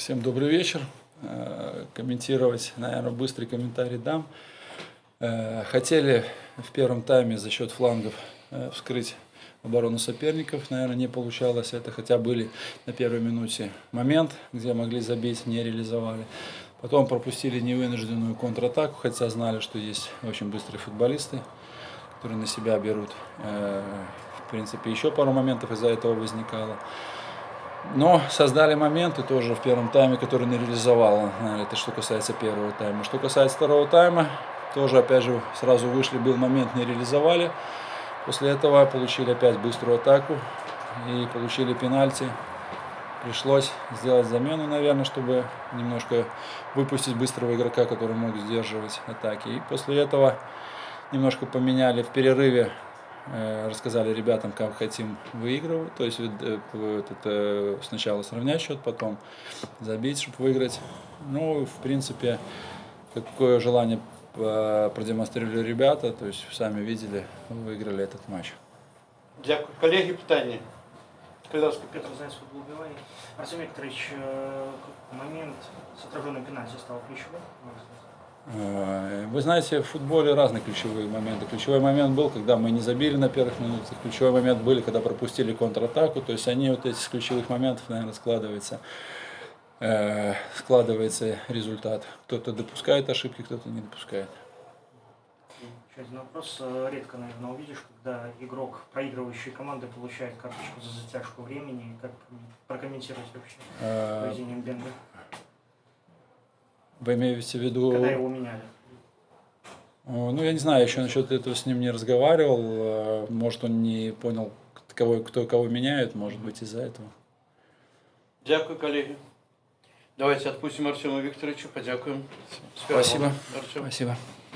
Всем добрый вечер. Э, Комментировать, наверное, быстрый комментарий дам. Э, Хотели в первом тайме за счет флангов э, вскрыть оборону соперников, наверное, не получалось это, хотя были на первой минуте момент, где могли забить, не реализовали. Потом пропустили невынужденную контратаку, хотя знали, что есть очень быстрые футболисты, которые на себя берут. В принципе, еще пару моментов из-за этого возникало. Но создали моменты тоже в первом тайме, которые не реализовала. наверное, Это что касается первого тайма. Что касается второго тайма, тоже опять же сразу вышли, был момент, не реализовали. После этого получили опять быструю атаку и получили пенальти. Пришлось сделать замену, наверное, чтобы немножко выпустить быстрого игрока, который мог сдерживать атаки. И после этого немножко поменяли в перерыве Э, рассказали ребятам, как хотим выигрывать, то есть э, э, сначала сравнять счет, потом забить, чтобы выиграть. Ну, в принципе, какое желание продемонстрировали ребята, то есть сами видели, выиграли этот матч. Дякую. Колеги, питання? Ласка, Петр Зайцев, футбол Викторович, э, момент с отраженным пенальти стал ключевым. Э, Вы знаете, в футболе разные ключевые моменты. Ключевой момент был, когда мы не забили на первых минутах. Ключевой момент был, когда пропустили контратаку. То есть они вот эти с ключевых моментов, наверное, складываются, э, складывается результат. Кто-то допускает ошибки, кто-то не допускает. Еще один вопрос. Э, Редко, наверное, увидишь, когда игрок проигрывающей команды получает карточку за затяжку времени. Как прокомментировать вообще поведение Бенга, Вы имеете в виду... когда его меняли? Ну, я не знаю, еще насчет этого с ним не разговаривал. Э, Может, он не понял, кого, кто кого меняет, может быть, из-за этого. Дякую, колеги. Давайте отпустим Артема Викторовича, подякуем. Спасибо. Артем. Спасибо.